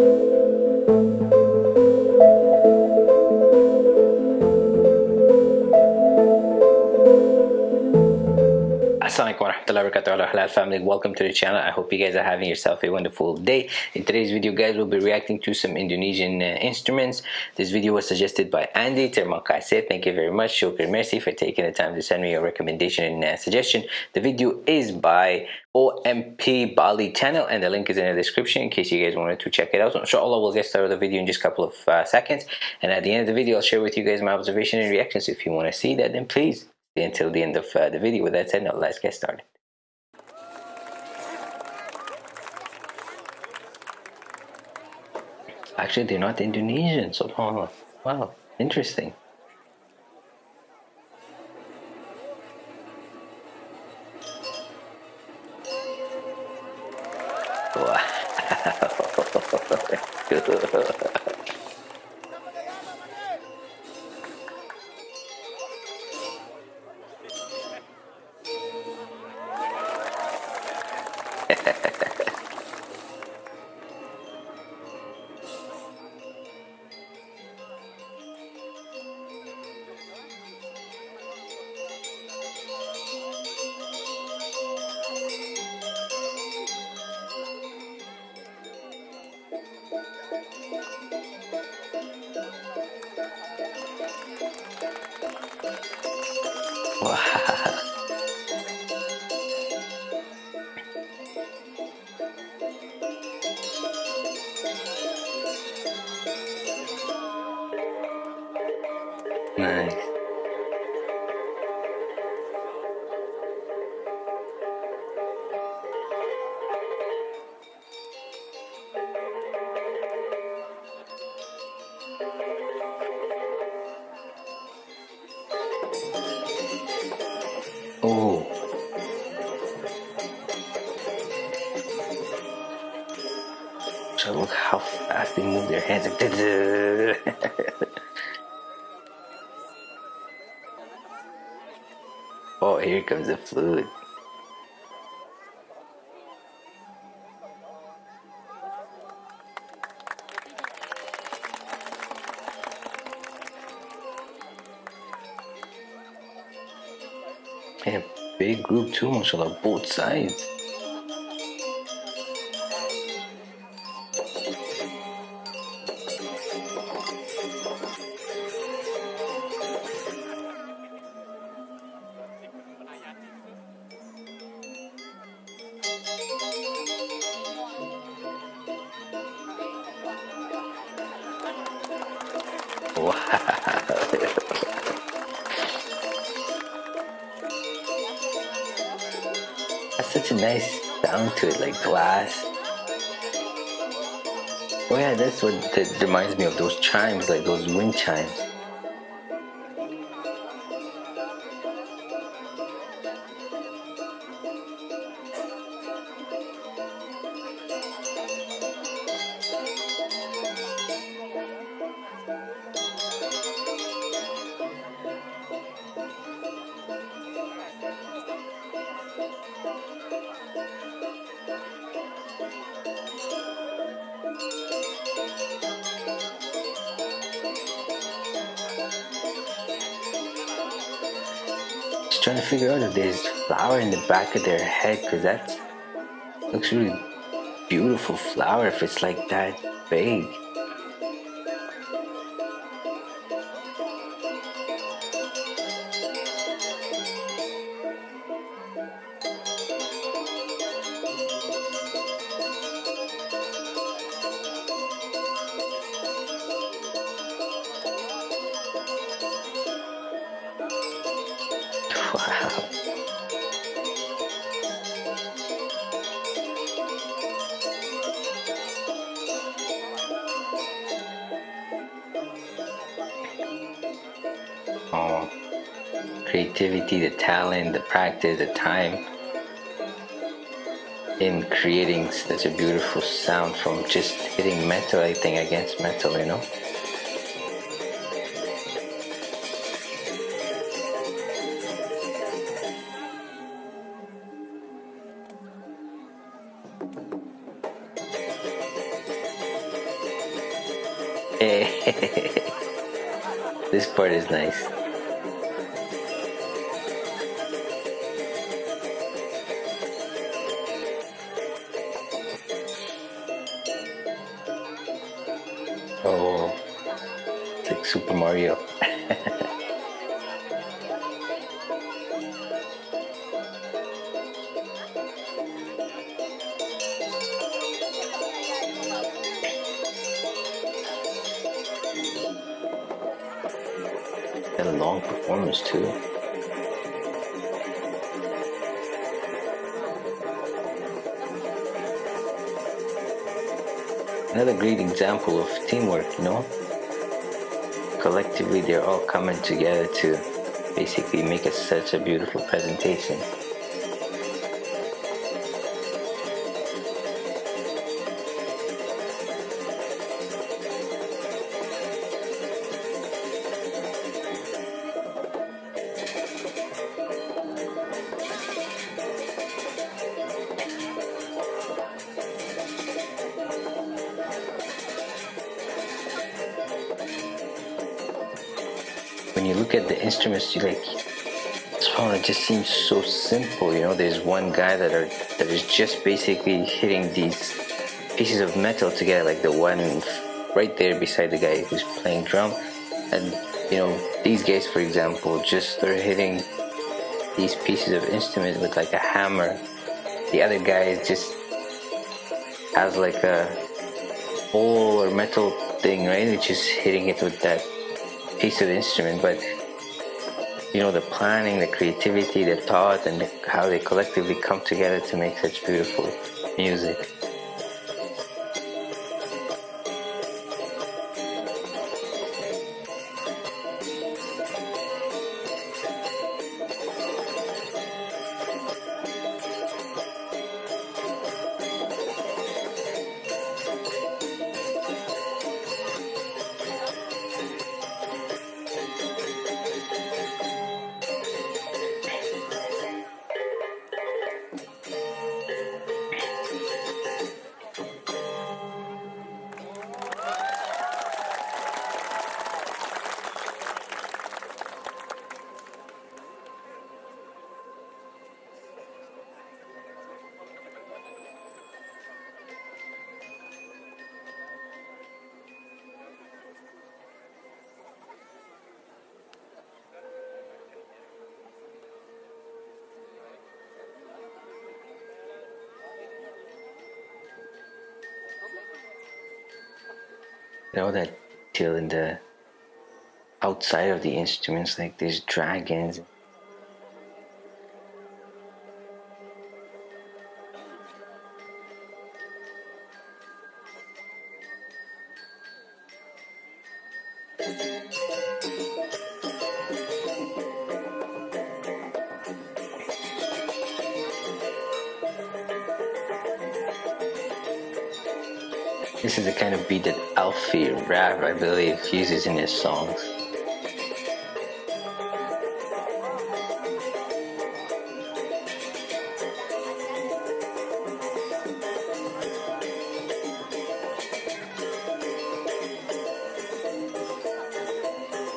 Assalamualaikum family welcome to the channel. I hope you guys are having yourself a wonderful day. In today's video guys we'll be reacting to some Indonesian uh, instruments. This video was suggested by Andy Terima kasih thank you very much. Shukr merci for taking the time to send me a recommendation and uh, suggestion. The video is by OMP Bali channel and the link is in the description in case you guys wanted to check it out. So inshallah we'll get started with the video in just a couple of uh, seconds. And at the end of the video I'll share with you guys my observation and reactions. If you want to see that then please until the end of uh, the video. With that said, now let's get started. Actually, they're not Indonesian, so oh, wow, interesting. Wow. Oh. So look how fast they move their hands. oh, here comes the flute. And big group too, mashallah, both sides. Nice sound to it, like glass. Oh yeah, that's what that reminds me of those chimes, like those wind chimes. Just trying to figure out if there's flower in the back of their head because that looks really beautiful flower if it's like that big. Creativity, the talent, the practice, the time in creating such a beautiful sound from just hitting metal, I think, against metal, you know? this part is nice. Had a long performance too. Another great example of teamwork, you know? Collectively, they're all coming together to basically make a, such a beautiful presentation. Look at the instruments, you like, oh, it just seems so simple. You know, there's one guy that are that is just basically hitting these pieces of metal together, like the one right there beside the guy who's playing drum, and you know, these guys, for example, just they're hitting these pieces of instrument with like a hammer. The other guy is just has like a ball or metal thing, right? Which just hitting it with that piece of instrument, but you know the planning, the creativity, the thought, and the, how they collectively come together to make such beautiful music. Know that till in the outside of the instruments like there's dragons This is the kind of beat that Alffy Rev, I believe, uses in his songs.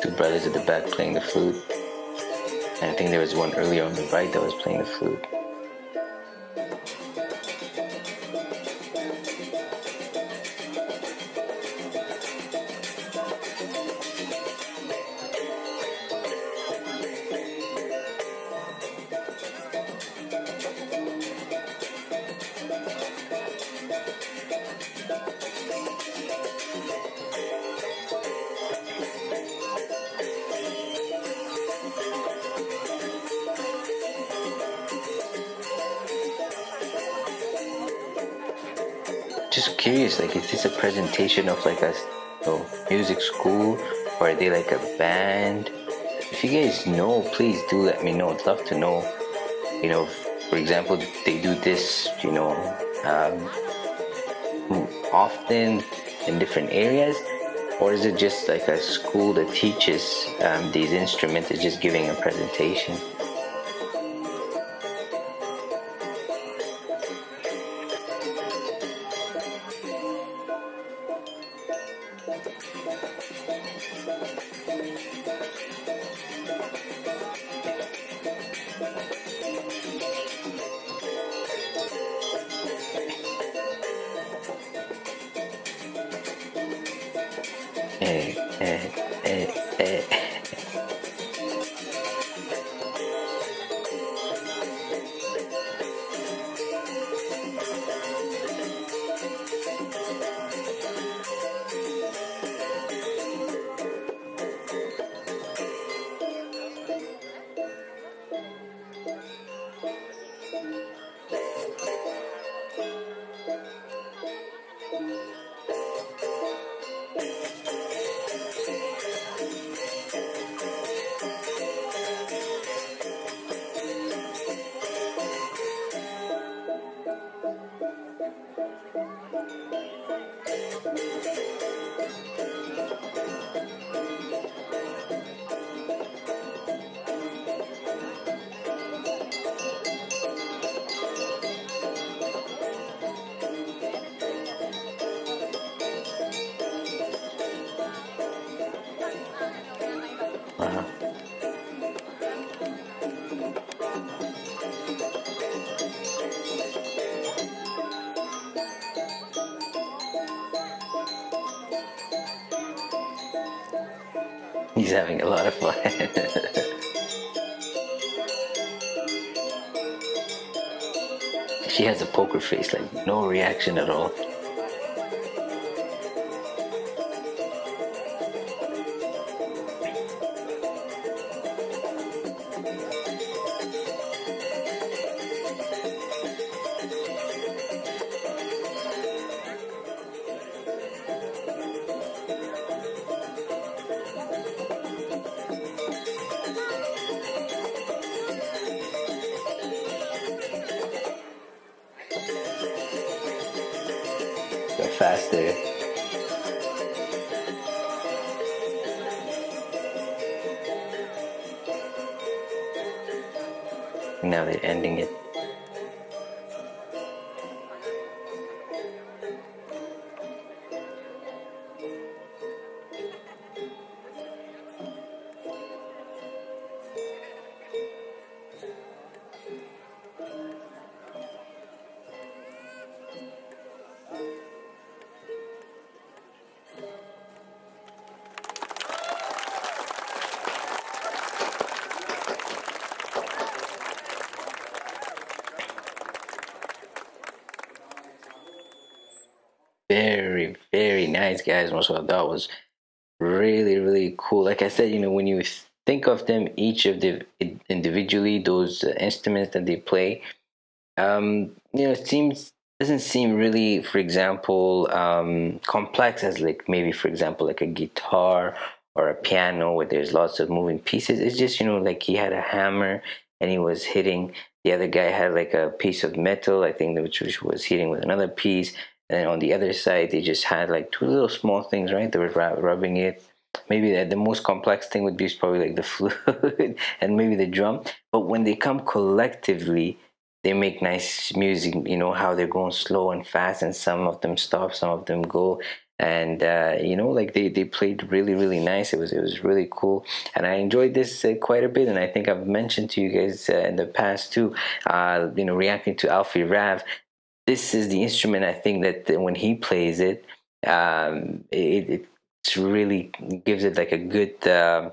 Two brothers at the back playing the flute. And I think there was one earlier on the right that was playing the flute. Just curious like is this a presentation of like a you know, music school? Or are they like a band? If you guys know please do let me know. I'd love to know. You know for example they do this you know um, often in different areas? Or is it just like a school that teaches um, these instruments? Is just giving a presentation 诶诶诶诶 He's having a lot of fun. she has a poker face, like no reaction at all. Faster. Now they're ending it. Very very nice guys mashallah that was really really cool. Like i said you know when you think of them each of the individually those uh, instruments that they play um you know it seems doesn't seem really for example um complex as like maybe for example like a guitar or a piano where there's lots of moving pieces. It's just you know like he had a hammer and he was hitting. The other guy had like a piece of metal i think which was hitting with another piece and on the other side they just had like two little small things right? They were rubbing it. Maybe the, the most complex thing would be probably like the flute and maybe the drum. But when they come collectively they make nice music you know how they're going slow and fast and some of them stop some of them go. And uh, you know like they, they played really really nice. It was it was really cool. And I enjoyed this uh, quite a bit. And I think I've mentioned to you guys uh, in the past too uh, you know reacting to Alffy Rev this is the instrument I think that when he plays it, um, it, it really gives it like a good uh,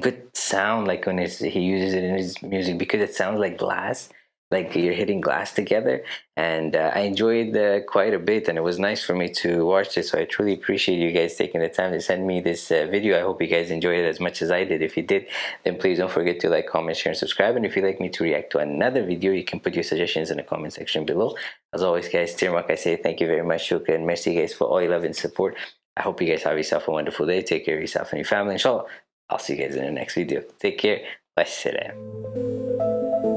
good sound like when he uses it in his music because it sounds like glass like you're hitting glass together and uh, I enjoyed uh, quite a bit and it was nice for me to watch this so I truly appreciate you guys taking the time to send me this uh, video. I hope you guys enjoyed it as much as I did. If you did then please don't forget to like comment share and subscribe and if you'd like me to react to another video you can put your suggestions in the comment section below. As always guys Terima kasih thank you very much shukran and merci guys for all your love and support. I hope you guys have yourself a wonderful day. Take care of yourself and your family inshallah I'll see you guys in the next video. Take care. Wassalam.